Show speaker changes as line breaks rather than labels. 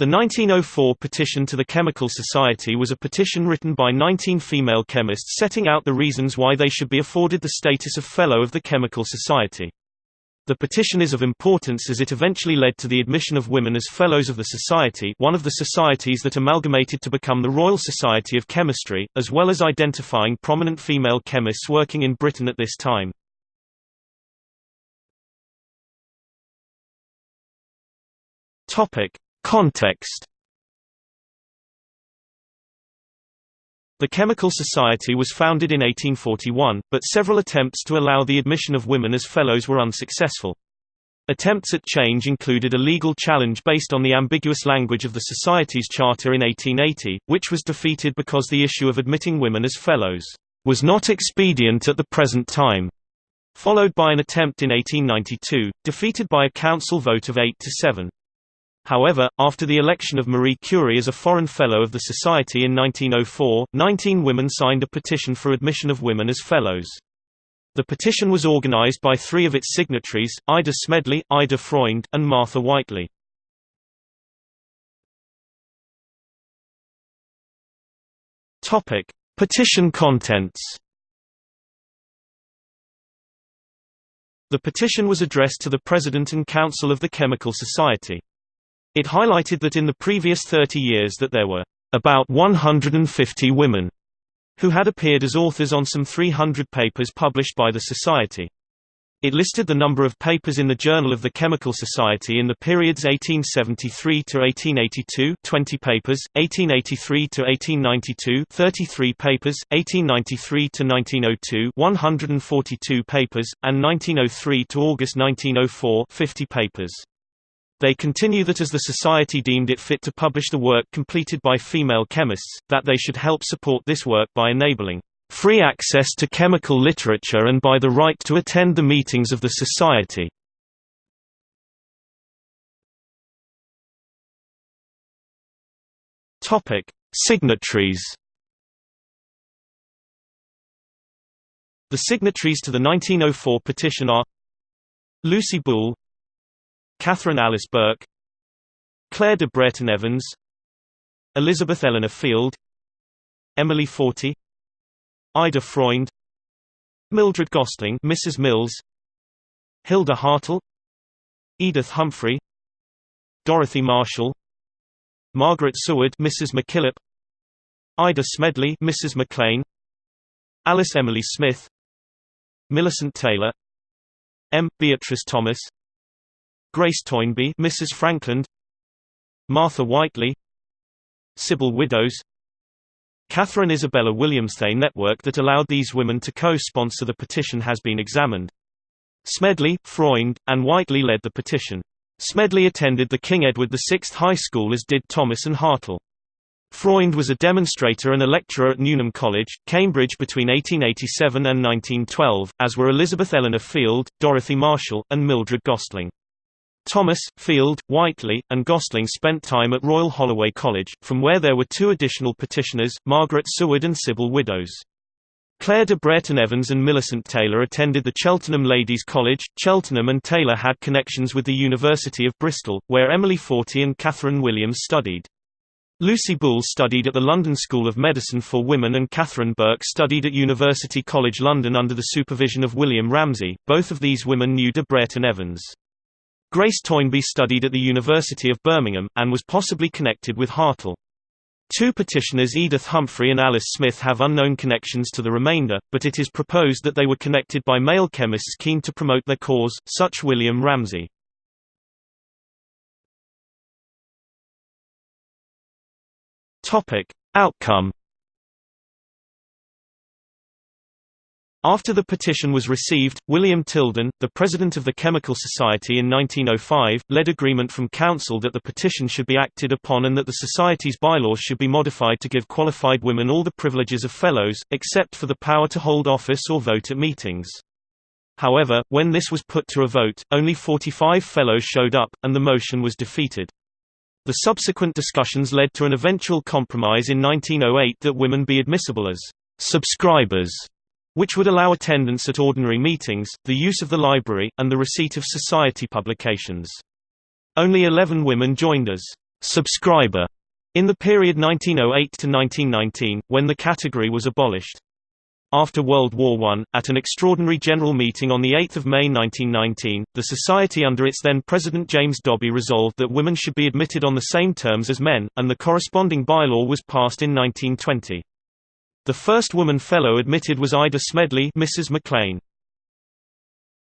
The 1904 petition to the Chemical Society was a petition written by 19 female chemists setting out the reasons why they should be afforded the status of Fellow of the Chemical Society. The petition is of importance as it eventually led to the admission of women as Fellows of the Society one of the societies that amalgamated to become the Royal Society of Chemistry, as well as identifying prominent female chemists working in Britain at this time. Context The Chemical Society was founded in 1841, but several attempts to allow the admission of women as fellows were unsuccessful. Attempts at change included a legal challenge based on the ambiguous language of the Society's charter in 1880, which was defeated because the issue of admitting women as fellows was not expedient at the present time, followed by an attempt in 1892, defeated by a council vote of 8 to 7. However, after the election of Marie Curie as a Foreign Fellow of the Society in 1904, 19 women signed a petition for admission of women as Fellows. The petition was organized by three of its signatories, Ida Smedley, Ida Freund, and Martha Whiteley. Petition contents The petition was addressed to the President and Council of the Chemical Society. It highlighted that in the previous 30 years that there were about 150 women who had appeared as authors on some 300 papers published by the Society. It listed the number of papers in the Journal of the Chemical Society in the periods 1873 to 1882, 20 papers; 1883 to 1892, 33 papers; 1893 to 1902, 142 papers; and 1903 to August 1904, 50 papers. They continue that as the Society deemed it fit to publish the work completed by female chemists, that they should help support this work by enabling free access to chemical literature and by the right to attend the meetings of the Society. Topic: Signatories The signatories to the 1904 petition are Lucy Boole Katherine Alice Burke Clare de Brereton Evans Elizabeth Eleanor Field Emily Fortey Ida Freund Mildred Gostling Mrs. Mills Hilda Hartle Edith Humphrey Dorothy Marshall Margaret Seward Mrs. MacKillop Ida Smedley Mrs. MacLean Alice Emily Smith Millicent Taylor M. Beatrice Thomas Grace Toynbee, Mrs. Frankland, Martha Whiteley, Sibyl Widdows, Katherine Isabella Williams. The network that allowed these women to co-sponsor the petition has been examined. Smedley, Freund, and Whiteley led the petition. Smedley attended the King Edward VI High School as did Thomas and Hartle. Freund was a demonstrator and a lecturer at Newnham College, Cambridge between 1887 and 1912, as were Elizabeth Eleanor Field, Dorothy Marshall, and Mildred Gostling. Thomas, Field, Whiteley, and Gostling spent time at Royal Holloway College, from where there were two additional petitioners, Margaret Seward and Sibyl Widdows. Clare de Brereton Evans and Millicent Taylor attended the Cheltenham Ladies' College. Cheltenham and Taylor had connections with the University of Bristol, where Emily Fortey and Katherine Williams studied. Lucy Boole studied at the London School of Medicine for Women and Katherine Burke studied at University College London under the supervision of William Ramsay. Both of these women knew de Brereton Evans. Grace Toynbee studied at the University of Birmingham, and was possibly connected with Hartle. Two petitioners Edith Humphrey and Alice Smith have unknown connections to the remainder, but it is proposed that they were connected by male chemists keen to promote their cause, such William Ramsay. Outcome After the petition was received, William Tilden, the president of the Chemical Society in 1905, led agreement from Council that the petition should be acted upon and that the Society's bylaws should be modified to give qualified women all the privileges of fellows, except for the power to hold office or vote at meetings. However, when this was put to a vote, only 45 fellows showed up, and the motion was defeated. The subsequent discussions led to an eventual compromise in 1908 that women be admissible as subscribers which would allow attendance at ordinary meetings, the use of the library, and the receipt of society publications. Only 11 women joined as subscriber in the period 1908 to 1919, when the category was abolished. After World War I, at an extraordinary general meeting on 8 May 1919, the Society under its then President James Dobbie resolved that women should be admitted on the same terms as men, and the corresponding bylaw was passed in 1920. The first woman fellow admitted was Ida Smedley Mrs. MacLean.